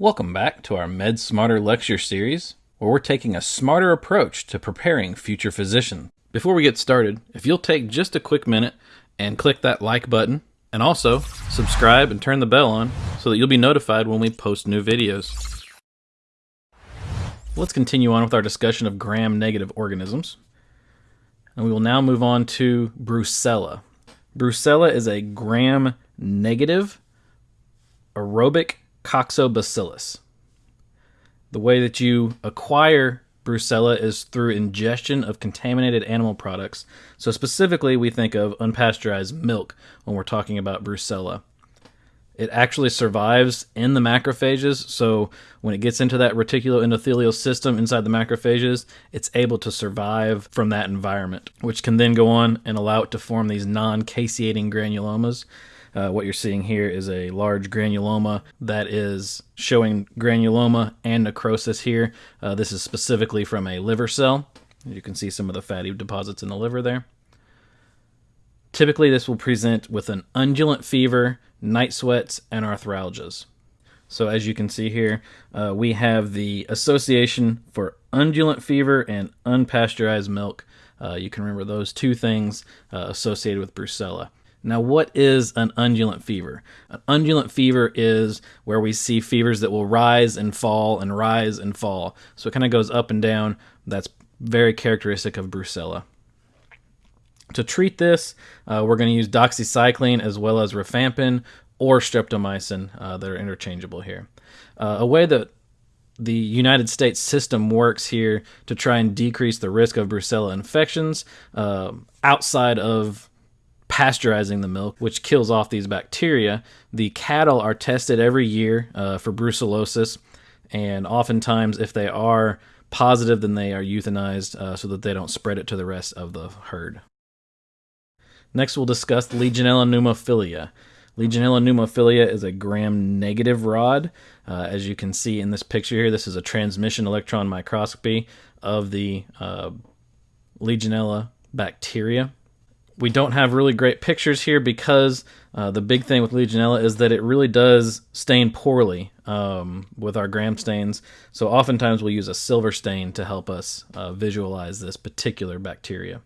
Welcome back to our Med Smarter lecture series, where we're taking a smarter approach to preparing future physicians. Before we get started, if you'll take just a quick minute and click that like button, and also subscribe and turn the bell on so that you'll be notified when we post new videos. Let's continue on with our discussion of gram-negative organisms. And we will now move on to Brucella. Brucella is a gram-negative aerobic coccobacillus. The way that you acquire Brucella is through ingestion of contaminated animal products. So, specifically, we think of unpasteurized milk when we're talking about Brucella. It actually survives in the macrophages, so when it gets into that reticuloendothelial system inside the macrophages, it's able to survive from that environment, which can then go on and allow it to form these non caseating granulomas uh, what you're seeing here is a large granuloma that is showing granuloma and necrosis here. Uh, this is specifically from a liver cell. You can see some of the fatty deposits in the liver there. Typically, this will present with an undulant fever, night sweats, and arthralgias. So as you can see here, uh, we have the association for undulant fever and unpasteurized milk. Uh, you can remember those two things uh, associated with brucella. Now, what is an undulant fever? An undulant fever is where we see fevers that will rise and fall and rise and fall. So it kind of goes up and down. That's very characteristic of brucella. To treat this, uh, we're going to use doxycycline as well as rifampin or streptomycin uh, that are interchangeable here. Uh, a way that the United States system works here to try and decrease the risk of brucella infections uh, outside of pasteurizing the milk, which kills off these bacteria. The cattle are tested every year uh, for brucellosis, and oftentimes, if they are positive, then they are euthanized uh, so that they don't spread it to the rest of the herd. Next, we'll discuss Legionella pneumophilia. Legionella pneumophilia is a gram-negative rod. Uh, as you can see in this picture here, this is a transmission electron microscopy of the uh, Legionella bacteria we don't have really great pictures here because uh, the big thing with Legionella is that it really does stain poorly um, with our gram stains. So oftentimes we'll use a silver stain to help us uh, visualize this particular bacteria.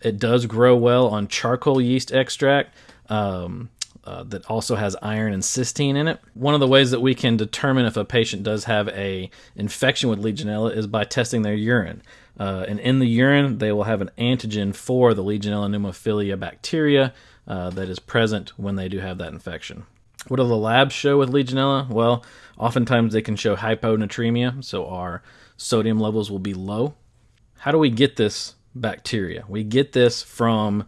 It does grow well on charcoal yeast extract. Um, uh, that also has iron and cysteine in it. One of the ways that we can determine if a patient does have a infection with Legionella is by testing their urine. Uh, and in the urine, they will have an antigen for the Legionella pneumophilia bacteria uh, that is present when they do have that infection. What do the labs show with Legionella? Well, oftentimes they can show hyponatremia, so our sodium levels will be low. How do we get this bacteria? We get this from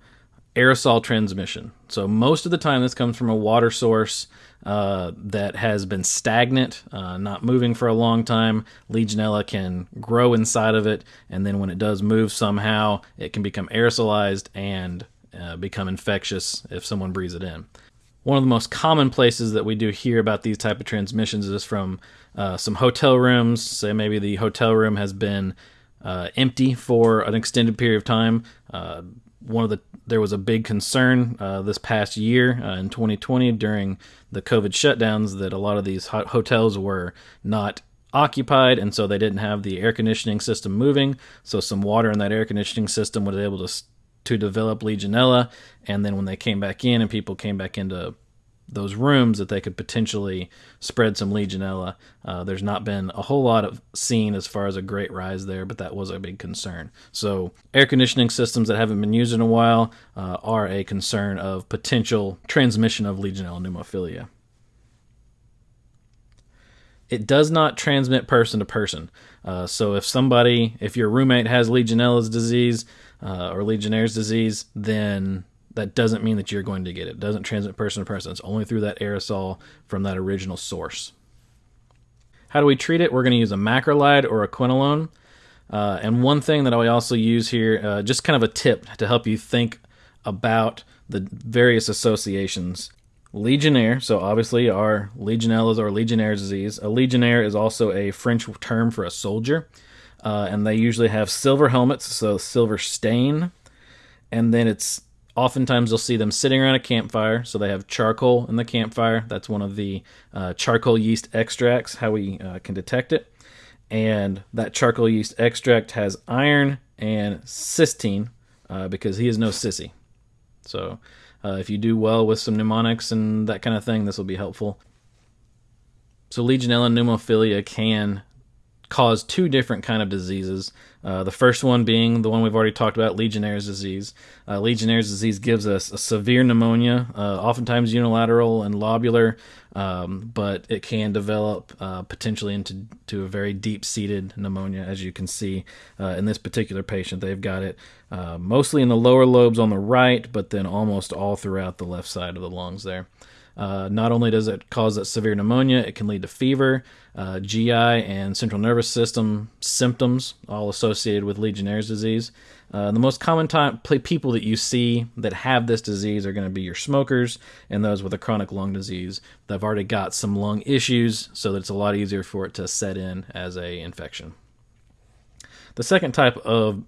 aerosol transmission. So most of the time, this comes from a water source uh, that has been stagnant, uh, not moving for a long time. Legionella can grow inside of it, and then when it does move somehow, it can become aerosolized and uh, become infectious if someone breathes it in. One of the most common places that we do hear about these type of transmissions is from uh, some hotel rooms. Say maybe the hotel room has been uh, empty for an extended period of time. One of the there was a big concern uh, this past year uh, in 2020 during the COVID shutdowns that a lot of these hotels were not occupied and so they didn't have the air conditioning system moving. So some water in that air conditioning system was able to to develop legionella and then when they came back in and people came back into those rooms that they could potentially spread some Legionella. Uh, there's not been a whole lot of seen as far as a great rise there, but that was a big concern. So, air conditioning systems that haven't been used in a while uh, are a concern of potential transmission of Legionella pneumophilia. It does not transmit person to person. Uh, so, if somebody, if your roommate has Legionella's disease uh, or Legionnaire's disease, then that doesn't mean that you're going to get it. It doesn't transmit person to person. It's only through that aerosol from that original source. How do we treat it? We're going to use a macrolide or a quinolone. Uh, and one thing that I also use here, uh, just kind of a tip to help you think about the various associations. Legionnaire, so obviously our Legionellas or Legionnaire's disease. A Legionnaire is also a French term for a soldier, uh, and they usually have silver helmets, so silver stain, and then it's Oftentimes, you'll see them sitting around a campfire, so they have charcoal in the campfire. That's one of the uh, charcoal yeast extracts, how we uh, can detect it. And that charcoal yeast extract has iron and cysteine uh, because he is no sissy. So, uh, if you do well with some mnemonics and that kind of thing, this will be helpful. So, Legionella pneumophilia can cause two different kind of diseases. Uh, the first one being the one we've already talked about, Legionnaire's disease. Uh, Legionnaire's disease gives us a severe pneumonia, uh, oftentimes unilateral and lobular, um, but it can develop uh, potentially into to a very deep-seated pneumonia, as you can see uh, in this particular patient. They've got it uh, mostly in the lower lobes on the right, but then almost all throughout the left side of the lungs there. Uh, not only does it cause that severe pneumonia, it can lead to fever, uh, GI, and central nervous system symptoms, all associated with Legionnaire's disease. Uh, the most common time people that you see that have this disease are going to be your smokers and those with a chronic lung disease that have already got some lung issues, so that it's a lot easier for it to set in as a infection. The second type of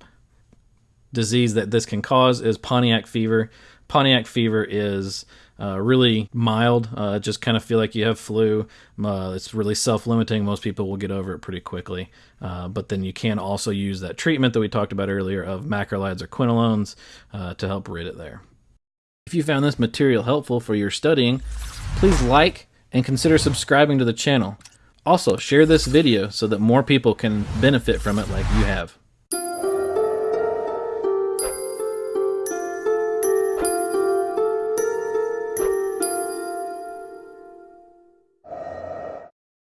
disease that this can cause is Pontiac fever. Pontiac fever is uh, really mild. Uh, just kind of feel like you have flu. Uh, it's really self limiting. Most people will get over it pretty quickly. Uh, but then you can also use that treatment that we talked about earlier of macrolides or quinolones uh, to help rid it there. If you found this material helpful for your studying, please like and consider subscribing to the channel. Also, share this video so that more people can benefit from it like you have.